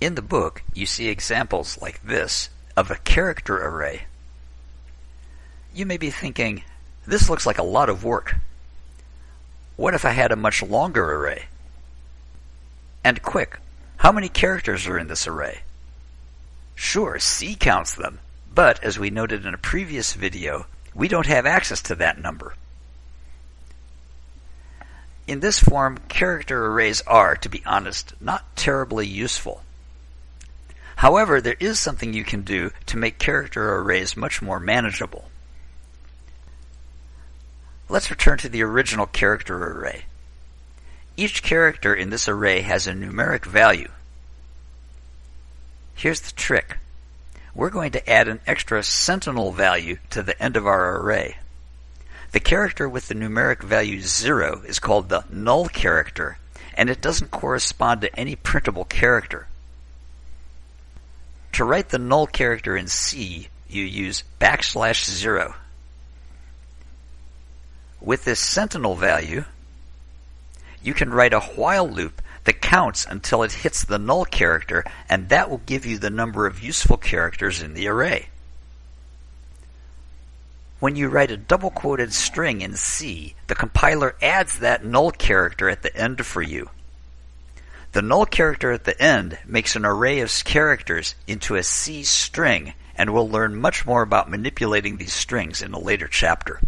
In the book, you see examples like this of a character array. You may be thinking, this looks like a lot of work. What if I had a much longer array? And quick, how many characters are in this array? Sure, C counts them, but as we noted in a previous video, we don't have access to that number. In this form, character arrays are, to be honest, not terribly useful. However, there is something you can do to make character arrays much more manageable. Let's return to the original character array. Each character in this array has a numeric value. Here's the trick. We're going to add an extra sentinel value to the end of our array. The character with the numeric value 0 is called the null character, and it doesn't correspond to any printable character. To write the null character in C, you use backslash 0. With this sentinel value, you can write a while loop that counts until it hits the null character, and that will give you the number of useful characters in the array. When you write a double quoted string in C, the compiler adds that null character at the end for you. The null character at the end makes an array of characters into a C string, and we'll learn much more about manipulating these strings in a later chapter.